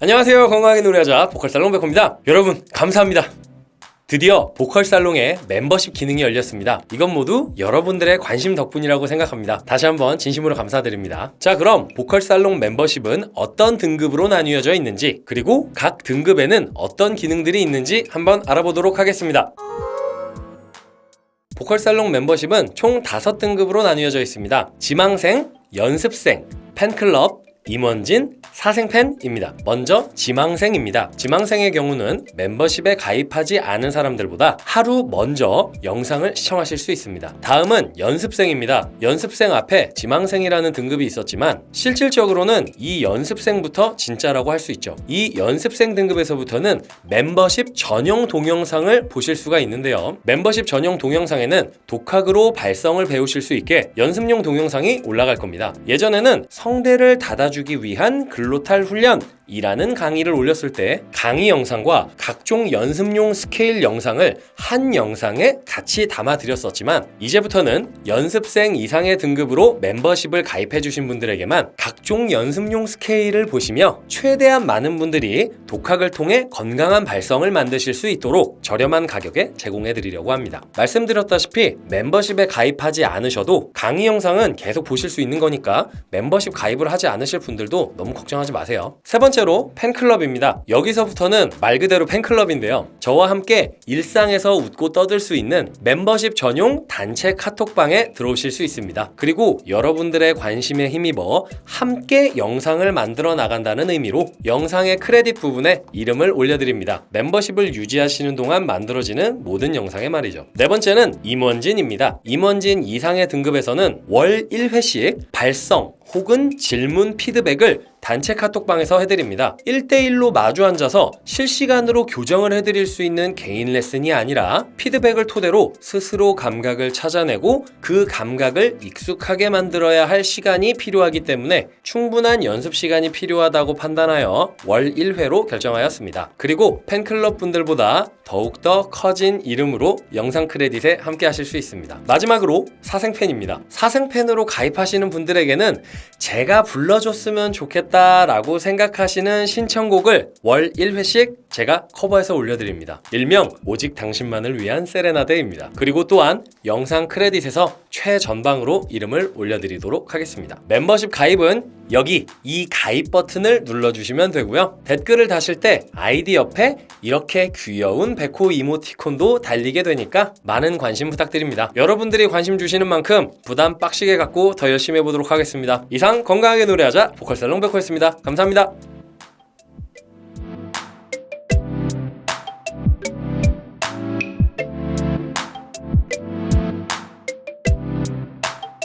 안녕하세요. 건강하게 노래하자 보컬살롱 백호입니다. 여러분 감사합니다. 드디어 보컬살롱에 멤버십 기능이 열렸습니다. 이건 모두 여러분들의 관심 덕분이라고 생각합니다. 다시 한번 진심으로 감사드립니다. 자 그럼 보컬살롱 멤버십은 어떤 등급으로 나뉘어져 있는지 그리고 각 등급에는 어떤 기능들이 있는지 한번 알아보도록 하겠습니다. 보컬살롱 멤버십은 총 5등급으로 나뉘어져 있습니다. 지망생, 연습생, 팬클럽, 임원진, 사생팬입니다. 먼저 지망생입니다. 지망생의 경우는 멤버십에 가입하지 않은 사람들보다 하루 먼저 영상을 시청하실 수 있습니다. 다음은 연습생입니다. 연습생 앞에 지망생이라는 등급이 있었지만 실질적으로는 이 연습생부터 진짜라고 할 수 있죠. 이 연습생 등급에서부터는 멤버십 전용 동영상을 보실 수가 있는데요. 멤버십 전용 동영상에는 독학으로 발성을 배우실 수 있게 연습용 동영상이 올라갈 겁니다. 예전에는 성대를 닫아주 기 위한 글로탈 훈련 이라는 강의를 올렸을 때 강의 영상과 각종 연습용 스케일 영상을 한 영상에 같이 담아 드렸었지만 이제부터는 연습생 이상의 등급으로 멤버십을 가입해 주신 분들에게만 각종 연습용 스케일을 보시며 최대한 많은 분들이 독학을 통해 건강한 발성을 만드실 수 있도록 저렴한 가격에 제공해 드리려고 합니다. 말씀드렸다시피 멤버십에 가입하지 않으셔도 강의 영상은 계속 보실 수 있는 거니까 멤버십 가입을 하지 않으실 분들도 너무 걱정하지 마세요. 세 번째 번째로 팬클럽입니다. 여기서부터는 말 그대로 팬클럽인데요. 저와 함께 일상에서 웃고 떠들 수 있는 멤버십 전용 단체 카톡방에 들어오실 수 있습니다. 그리고 여러분들의 관심에 힘입어 함께 영상을 만들어 나간다는 의미로 영상의 크레딧 부분에 이름을 올려드립니다. 멤버십을 유지하시는 동안 만들어지는 모든 영상에 말이죠. 네 번째는 임원진입니다. 임원진 이상의 등급에서는 월 1회씩 발성, 혹은 질문 피드백을 단체 카톡방에서 해드립니다. 1대1로 마주 앉아서 실시간으로 교정을 해드릴 수 있는 개인 레슨이 아니라 피드백을 토대로 스스로 감각을 찾아내고 그 감각을 익숙하게 만들어야 할 시간이 필요하기 때문에 충분한 연습 시간이 필요하다고 판단하여 월 1회로 결정하였습니다. 그리고 팬클럽 분들보다 더욱더 커진 이름으로 영상 크레딧에 함께 하실 수 있습니다. 마지막으로 사생팬입니다. 사생팬으로 가입하시는 분들에게는 제가 불러줬으면 좋겠다라고 생각하시는 신청곡을 월 1회씩 제가 커버해서 올려드립니다. 일명 오직 당신만을 위한 세레나데입니다. 그리고 또한 영상 크레딧에서 최전방으로 이름을 올려드리도록 하겠습니다. 멤버십 가입은 여기 이 가입 버튼을 눌러주시면 되고요. 댓글을 다실 때 아이디 옆에 이렇게 귀여운 백호 이모티콘도 달리게 되니까 많은 관심 부탁드립니다. 여러분들이 관심 주시는 만큼 부담 빡시게 갖고 더 열심히 해보도록 하겠습니다. 이상 건강하게 노래하자 보컬살롱 백호였습니다. 감사합니다.